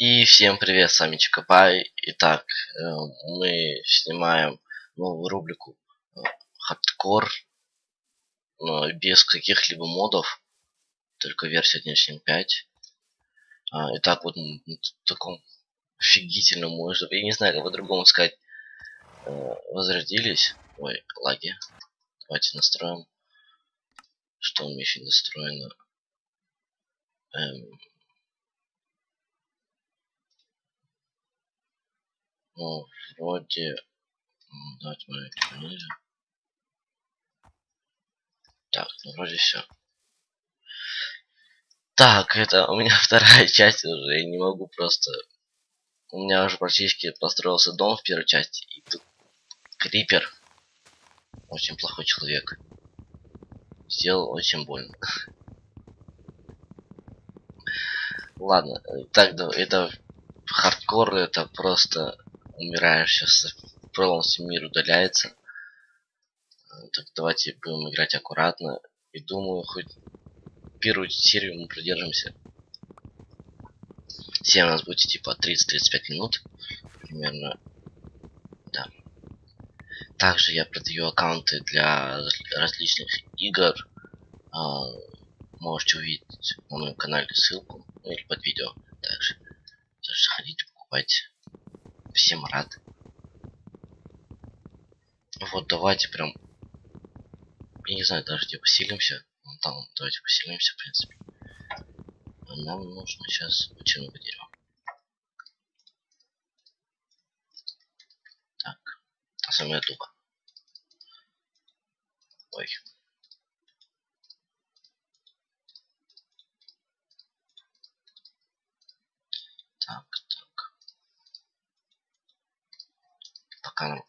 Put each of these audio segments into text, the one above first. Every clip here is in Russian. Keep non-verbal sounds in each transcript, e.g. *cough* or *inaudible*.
И всем привет, с вами Чикабай. Итак, э, мы снимаем новую рубрику э, хардкор без каких-либо модов, только версия 1.5. А, итак, вот на таком офигительном можно, я не знаю, как по-другому сказать, э, возродились. Ой, лаги. Давайте настроим, что у меня еще настроено. Эм, Ну, вроде... Давайте мы ниже. Так, ну вроде все. Так, это у меня *laughs* вторая часть уже. Я не могу просто... У меня уже практически построился дом в первой части. И тут крипер. Очень плохой человек. Сделал очень больно. *laughs* Ладно, так, да, это хардкор, это просто умираешь сейчас полностью мир удаляется. Так давайте будем играть аккуратно. И думаю, хоть первую серию мы продержимся. Все у нас будет типа 30-35 минут. Примерно. Да. Также я продаю аккаунты для различных игр. А, можете увидеть на моем канале ссылку. Или под видео. Также. Заходите, покупайте всем рад. Вот давайте прям, я не знаю, даже где поселимся. Вон там, давайте поселимся, в принципе. Нам нужно сейчас очень много дерева. Так, особенно дуба. Ой. Так, пока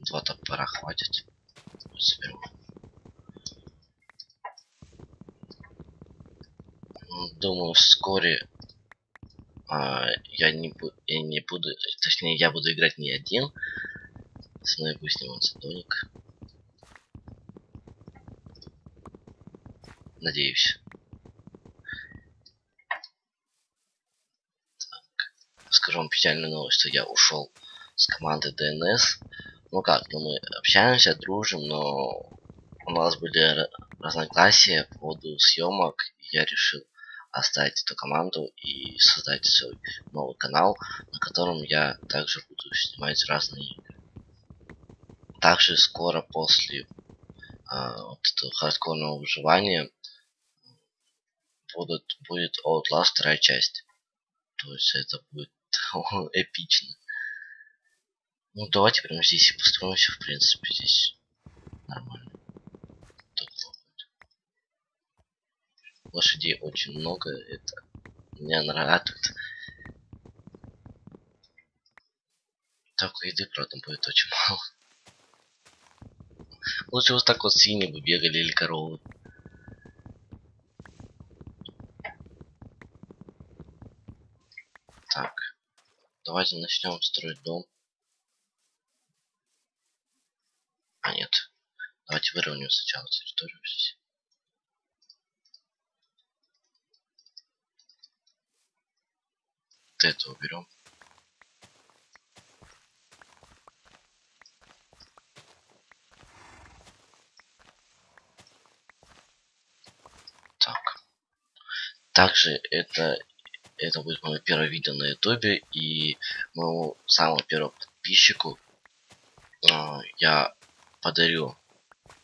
два топора хватит. Соберу. Думаю, вскоре а, я не буду, я не буду, точнее, я буду играть не один. С мной будет сниматься Доник. Надеюсь. Так. Скажу вам печальную новость, что я ушел с командой DNS. Ну как, ну мы общаемся, дружим, но у нас были разногласия по поводу съемок. И я решил оставить эту команду и создать свой новый канал, на котором я также буду снимать разные игры. Также скоро после а, вот этого хардкорного выживания будут, будет Outlast вторая часть. То есть это будет *laughs* эпично. Ну давайте прямо здесь и построимся, в принципе, здесь нормально. Лошадей очень много, это меня радует. Только еды, правда, будет очень мало. Лучше вот так вот свиньи бы бегали или коровы. Так, давайте начнем строить дом. А нет. Давайте выровняем сначала территорию. Вот это уберем. Так. Также это это будет мое первое видео на ютубе и моему самому первому подписчику э, я подарю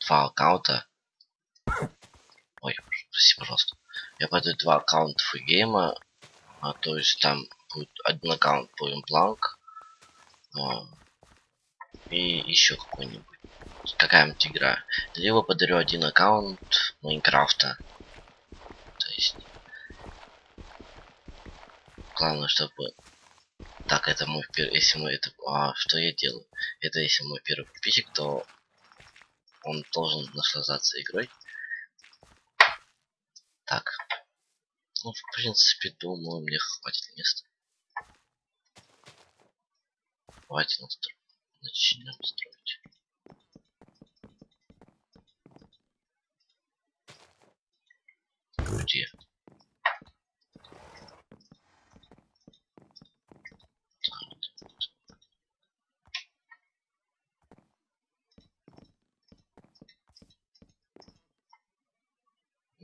два аккаунта. Ой, прости, пожалуйста. Я подарю два аккаунта фригейма. А, то есть там будет один аккаунт по импланк. А, и еще какой-нибудь. Какая-нибудь игра. Либо подарю один аккаунт Майнкрафта. То есть... Главное, чтобы так, это мой первый, если мы это, а, что я делаю? Это если мой первый подписчик, то он должен наслаждаться игрой. Так. Ну, в принципе, думаю, мне хватит места. Давайте настро... начнем строить. Где?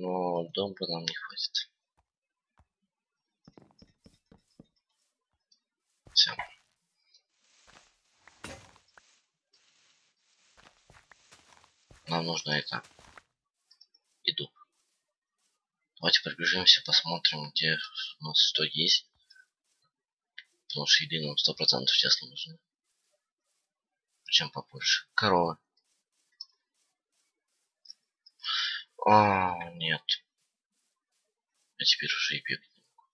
Но дома нам не хватит. Все. Нам нужно это. Иду. Давайте пробежимся, посмотрим, где у нас что есть. Потому что еды нам сто процентов сейчас нужны. Причем побольше. Корова. А, нет. А теперь уже и бегать не могу.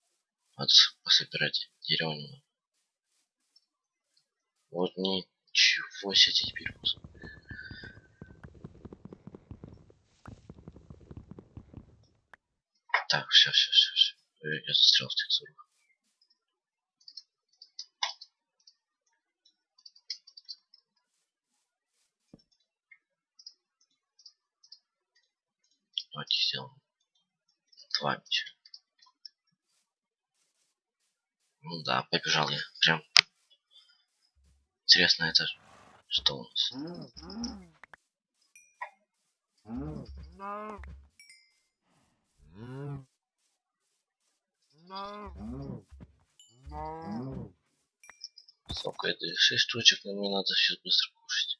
Надо пособирать дерево Вот ничего себе теперь. Так, все, все, все, все. Я застрял в текстурах. Давайте сделаем два меча. Ну да, побежал я. Прям интересно это что у нас? Сколько это? 6 штучек, но мне надо сейчас быстро кушать.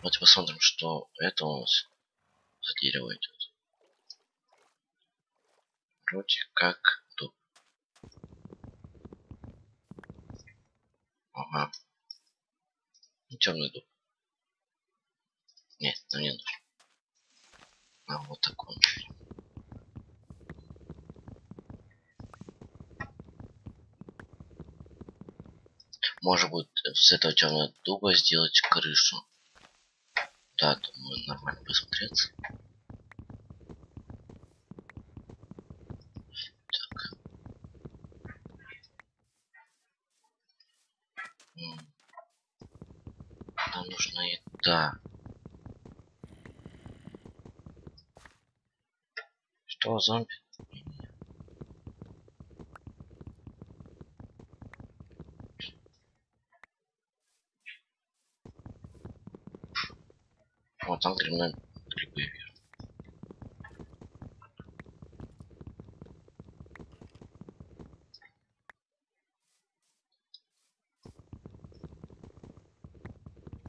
Давайте посмотрим, что это у нас за дерево идет. Вроде как дуб. Ага. Ну, темный дуб. Нет, нам не нужен. А вот такой. Может быть, с этого темного дуба сделать крышу. Да, думаю, нормально посмотреться. Так. Нам нужна еда. Что, зомби? Грибной грибы вижу.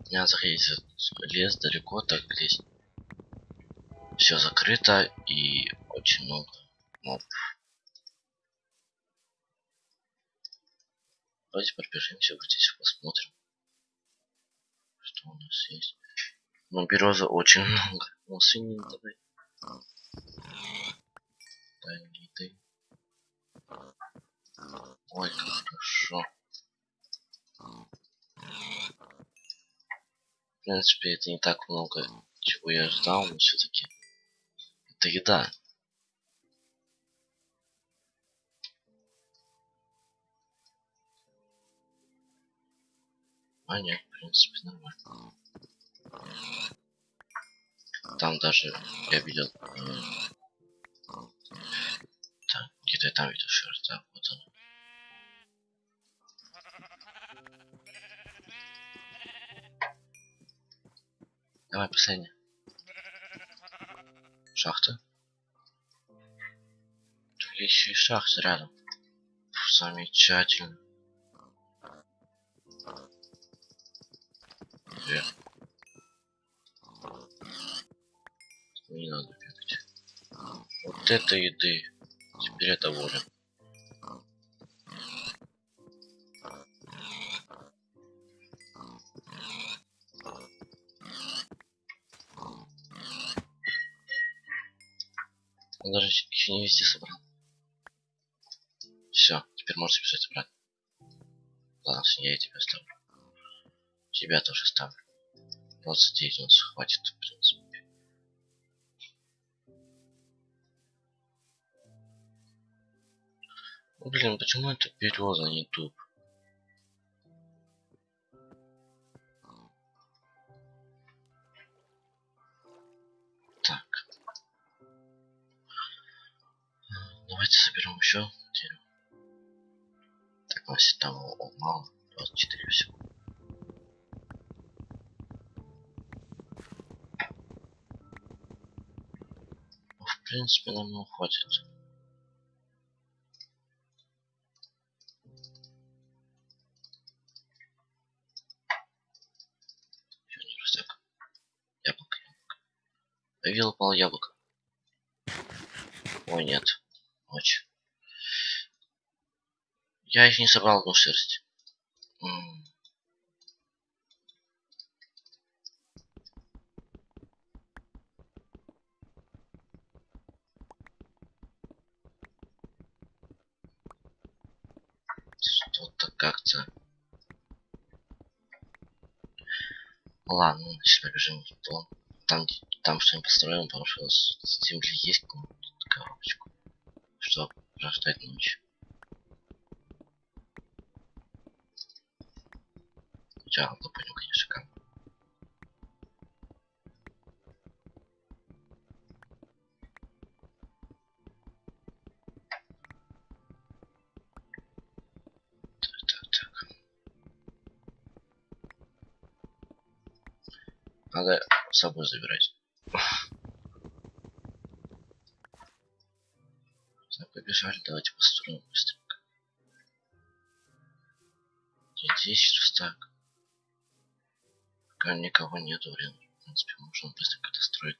Не заходить лес далеко, так здесь все закрыто и очень много мобов. Давайте пробежимся вот здесь посмотрим, что у нас есть. Но береза очень *laughs* много. Ну, свиньи давай. Дай мне еды. Ой, как хорошо. В принципе, это не так много, чего я ждал, но все-таки это еда. А нет, в принципе, нормально. Там даже я видел... Э, так, где-то там видел шерсть, да, вот он. Давай, последний. Шахта. Тут еще и шахта рядом. Фу, замечательно. Где? Вот это еды. Теперь я доволен. Он даже еще не везде собрал. Все, теперь можешь бежать обратно. Ладно, я тебя оставлю. Тебя тоже ставлю. 29 у нас хватит, в принципе. Ну, блин, почему это береза а не дуб? Так. Давайте соберем еще дерево. Так, у нас там мало. 24 всего. Ну, в принципе, нам не хватит. Повил упал яблоко. Ой, нет. Ночь. Я их не собрал одну шерсть. Что-то как-то... Ладно, сейчас побежим в дом. Там, там что-нибудь построим, потому что с с земли есть коробочку. Чтобы прождать ночь. Хотя, допустим, конечно, как. Надо с собой забирать. Так, побежали, давайте построим быстренько. Где 10 стак. Пока никого нету, блин. В принципе, можно быстренько достроить.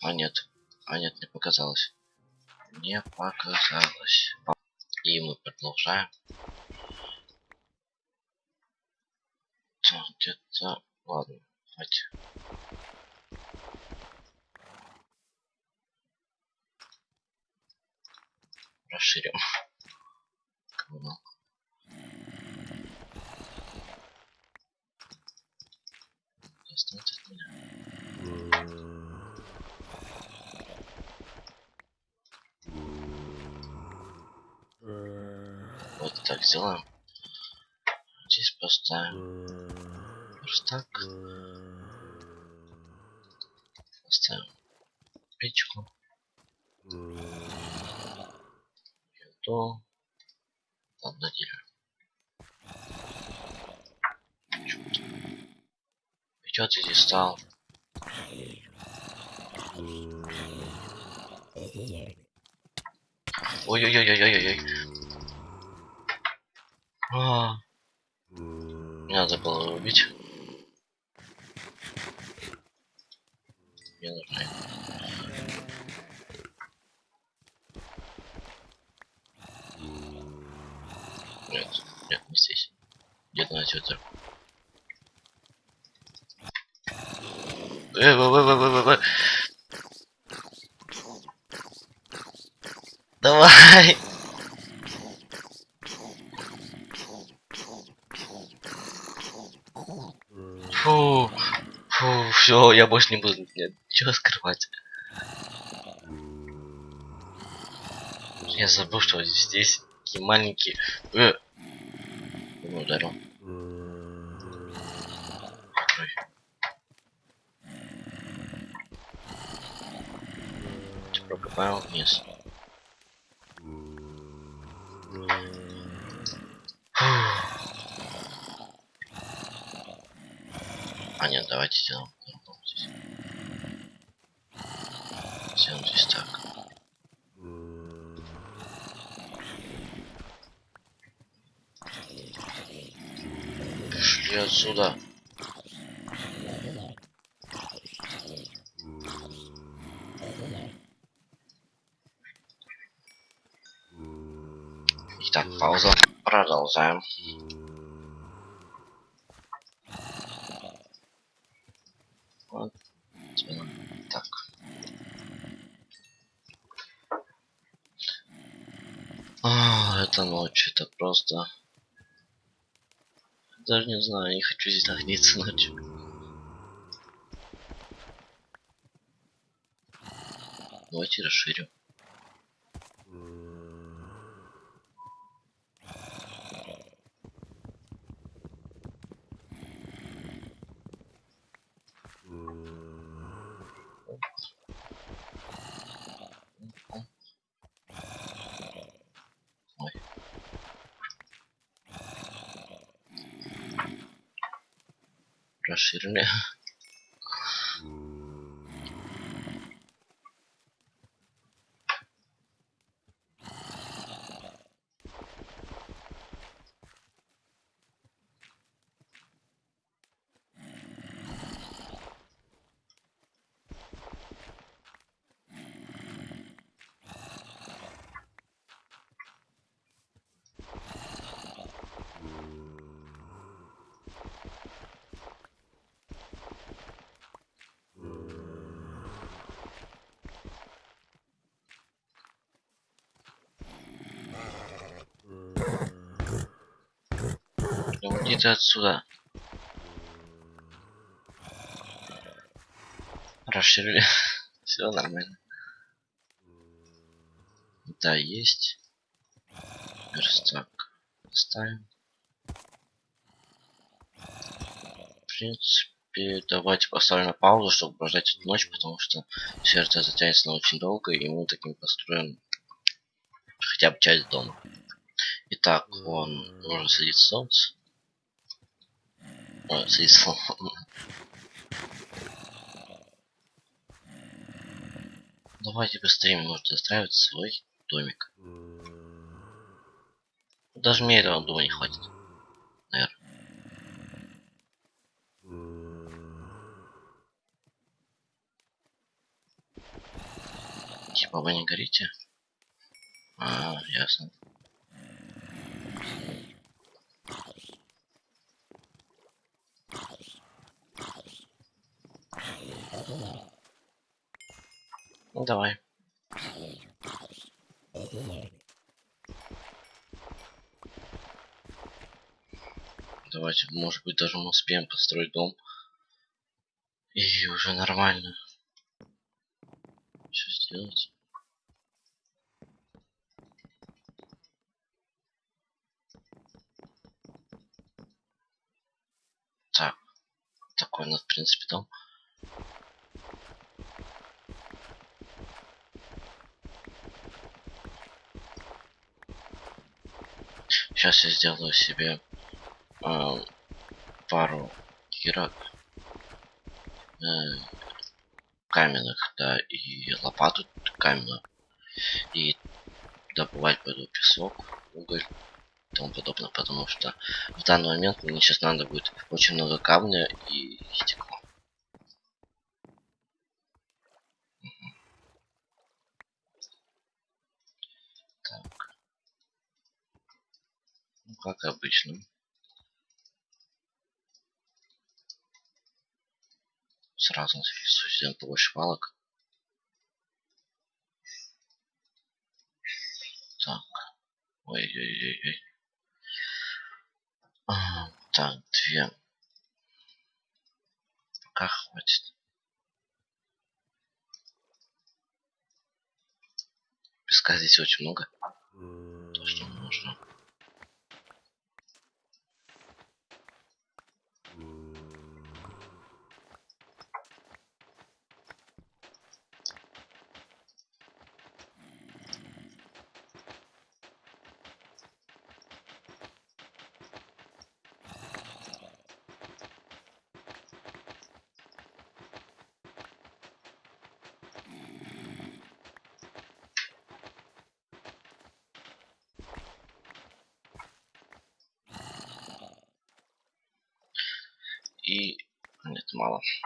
А нет. А нет, не показалось. Не показалось. И мы продолжаем. Так, где-то... Ладно, хватит. Расширим. Вот так сделаем. Здесь поставим верстак. Поставим печку. Еду. Ладно, дерево. Чё ты здесь стал? Ой-ой-ой-ой-ой-ой. А, Не надо было убить. Мне нужны. Нет, нет, не здесь. Где-то на тетер. Э, вы, вы, вы, вы, вы, вы. Давай! Фу, фу, все, я больше не буду ничего скрывать. Я забыл, что здесь такие маленькие. Э. Ударил. Ой. Прокопаем вниз. А нет, давайте сделаем. Сделаем здесь так. Пошли отсюда. Итак, пауза. Продолжаем. Вот. Так. А, это ночь, это просто... Даже не знаю, не хочу здесь находиться ночью. Давайте расширим. Расширили. *laughs* Ты отсюда. Расширили. *laughs* Все нормально. Да, есть. Верстак. Ставим. В принципе, давайте поставим на паузу, чтобы прождать эту ночь, потому что сердце затянется на очень долго, и мы таким построим хотя бы часть дома. Итак, он нужно садить солнце. Ой, садить солнце. Давайте быстрее может застраивать свой домик. Даже мне этого дома не хватит. Наверное. Типа вы не горите? А, ясно. Ну давай. Давайте, может быть, даже мы успеем построить дом. И уже нормально. Что сделать? Так. Такой у нас, в принципе, дом. Сейчас я сделаю себе э, пару кирок э, каменных, да, и лопату каменную. И добывать пойду песок, уголь и тому подобное, потому что в данный момент мне сейчас надо будет очень много камня и стекла. Как обычно. Сразу сделаем побольше палок. Так. Ой-ой-ой-ой. А, так, две. Пока хватит. Песка здесь очень много. То, что нужно. И...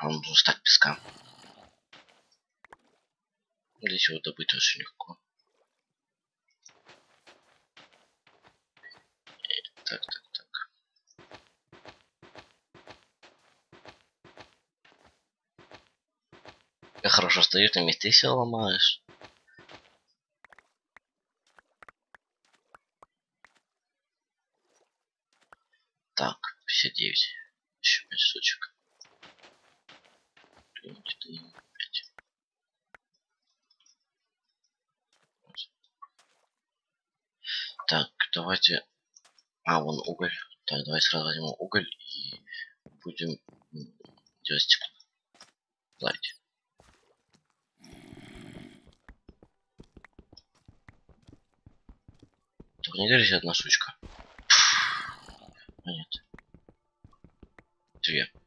Нам нужно стать песка. Здесь его добыть очень легко. Так, так, так. Я хорошо стоишь на месте, все ломаешь. Так, 59. Еще 5 штучек. 3, 4, 5. Вот. Так, давайте... А, вон уголь. Так, давай сразу возьмем уголь и будем делать стекло. Давайте. Только не говорите одна штучка. А нет. Две. *laughs*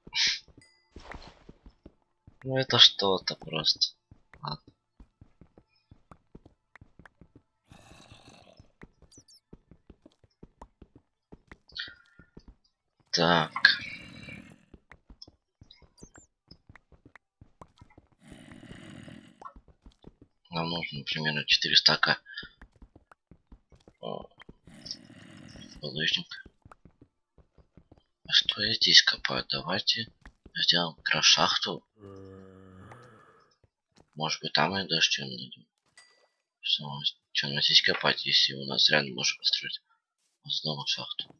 Ну это что-то просто. Ладно. Так. Нам нужно примерно 4 стака булыжник. А что я здесь копаю? Давайте сделаем шахту. Может быть там и даже что найдем. Что, у нас здесь копать, если у нас реально можем построить дома шахту.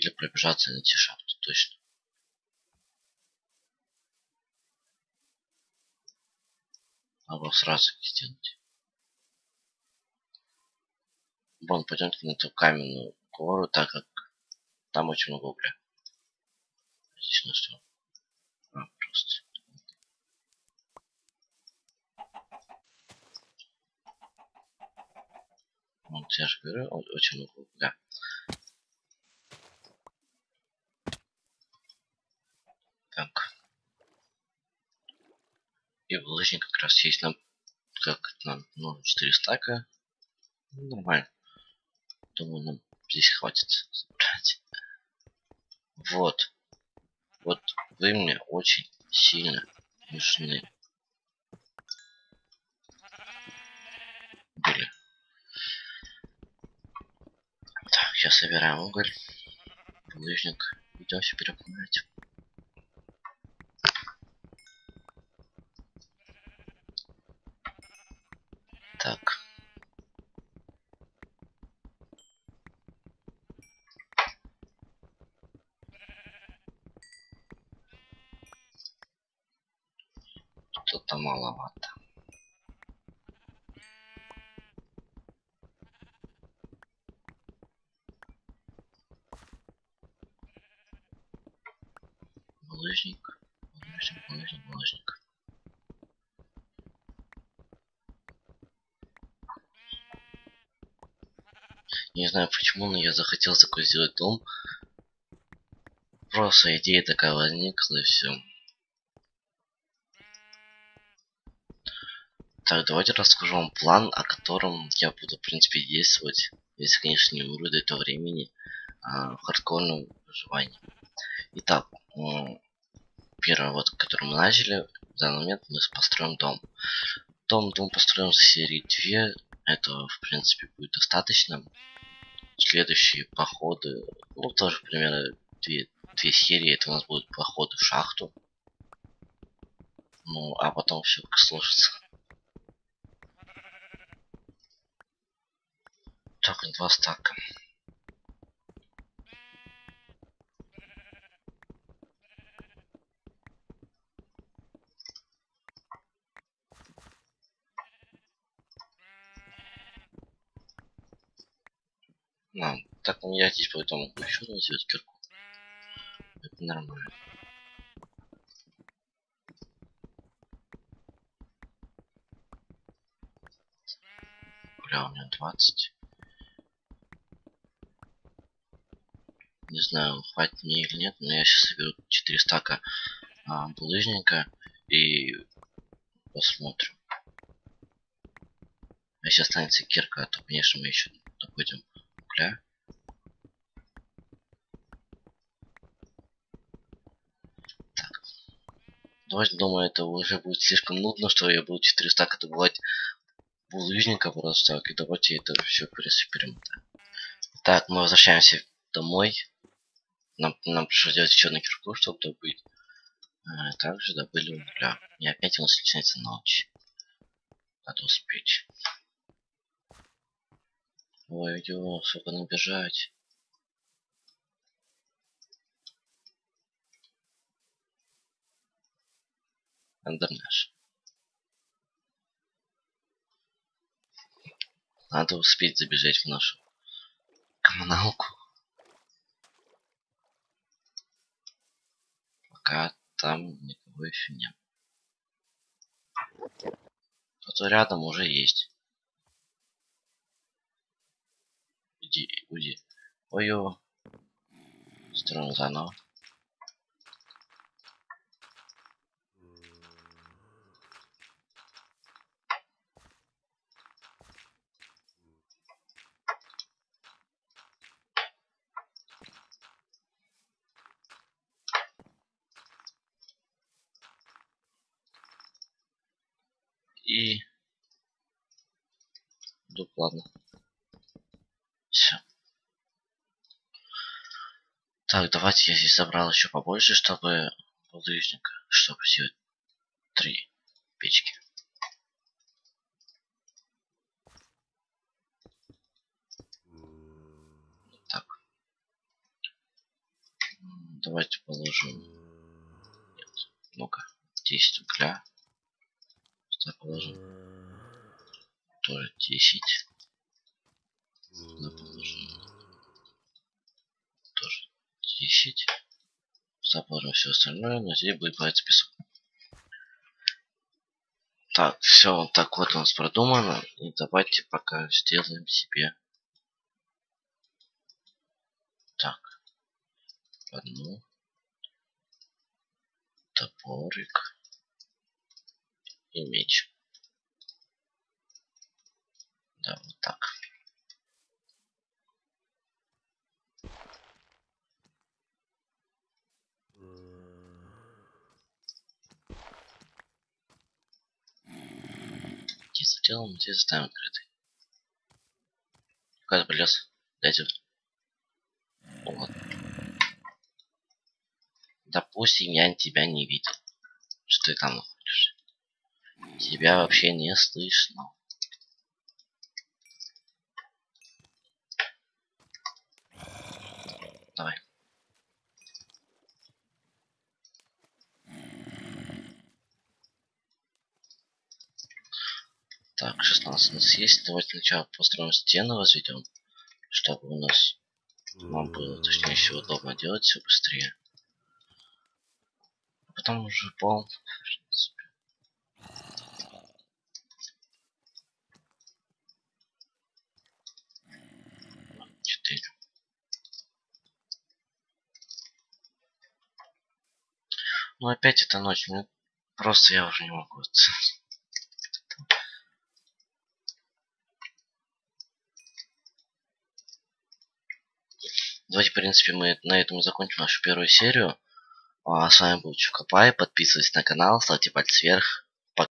Или пробежаться и найти шахту, точно. Надо сразу сделать. Вон, пойдемте на эту каменную гору, так как там очень много угля. Здесь на что? А, просто. Вот я же говорю, очень много угля. Так. И булыжник как раз есть нам, как нам, ну, 4 стака. Ну, нормально. Думаю, нам здесь хватит собрать. Вот. Вот вы мне очень сильно нужны. Были. Так, сейчас собираем уголь. Булыжник. Идем все переплавлять. Так. Что-то маловато. Булыжник, булыжник, булыжник, булыжник. Не знаю почему, но я захотел такой сделать дом. Просто идея такая возникла и все. Так, давайте расскажу вам план, о котором я буду, в принципе, действовать, если, конечно, не умру до этого времени, а, в хардкорном выживании. Итак, первое, вот, который мы начали, в данный момент мы построим дом. Дом, дом построим за серии 2, этого, в принципе, будет достаточно следующие походы, ну, тоже примерно две, две серии, это у нас будут походы в шахту. Ну, а потом все сложится. Так, два стака. А, так я здесь поэтому еще раз сделать кирку. Это нормально. Бля, у меня 20. Не знаю, хватит мне или нет, но я сейчас соберу 4 стака а, булыжника и посмотрим. Если останется кирка, то, конечно, мы еще добудем угля. Так. Давайте, думаю, это уже будет слишком нудно, что я буду 400 стака добывать булыжника просто так. И давайте это все перемотаем. Так, мы возвращаемся домой. Нам, нам пришлось сделать еще на кирку, чтобы добыть. А, также добыли угля. И опять у нас начинается ночь. Надо успеть. Ой, ё, сколько набежать. Андернеш. Надо успеть забежать в нашу коммуналку. Пока там никого еще нет. Кто-то рядом уже есть. Иди, уйди. Ой-ё. Строим. И... Дуп, ладно. Все. Так, давайте я здесь забрал еще побольше, чтобы булыжника, чтобы сделать три печки. Так. давайте положим. Нет, ну-ка, 10 угля. Сюда положим. Тоже 10. Сюда положим. Тоже 10. Сюда положим все остальное, но здесь будет появиться песок. Так, все вот так вот у нас продумано. И давайте пока сделаем себе. Так. Одну. Топорик. И меч. Да, вот так. Делаем, здесь оставим открытый. Куда полез? Дайте. Вот. Допустим, я тебя не видел. Что ты там находишься? Тебя вообще не слышно. Давай. Так, 16 у нас есть. Давайте сначала построим стену, возведем, чтобы у нас нам было, точнее всего, удобно делать все быстрее. А потом уже пол. Четыре. Ну опять это ночь, мне просто я уже не могу. Давайте, в принципе, мы на этом и закончим нашу первую серию. А с вами был Чукопай. Подписывайтесь на канал, ставьте пальцы вверх.